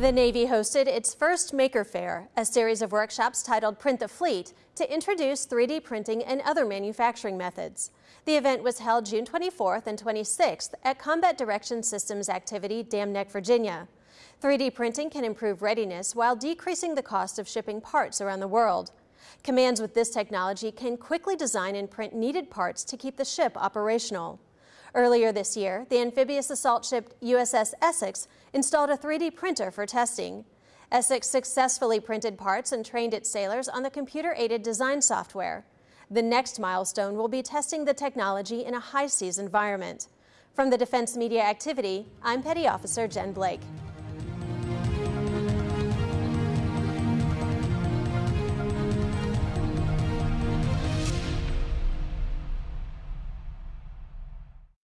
The Navy hosted its first Maker Faire, a series of workshops titled Print the Fleet, to introduce 3D printing and other manufacturing methods. The event was held June 24th and 26th at Combat Direction Systems Activity, Dam Neck, Virginia. 3D printing can improve readiness while decreasing the cost of shipping parts around the world. Commands with this technology can quickly design and print needed parts to keep the ship operational. Earlier this year, the amphibious assault ship USS Essex installed a 3D printer for testing. Essex successfully printed parts and trained its sailors on the computer-aided design software. The next milestone will be testing the technology in a high seas environment. From the Defense Media Activity, I'm Petty Officer Jen Blake.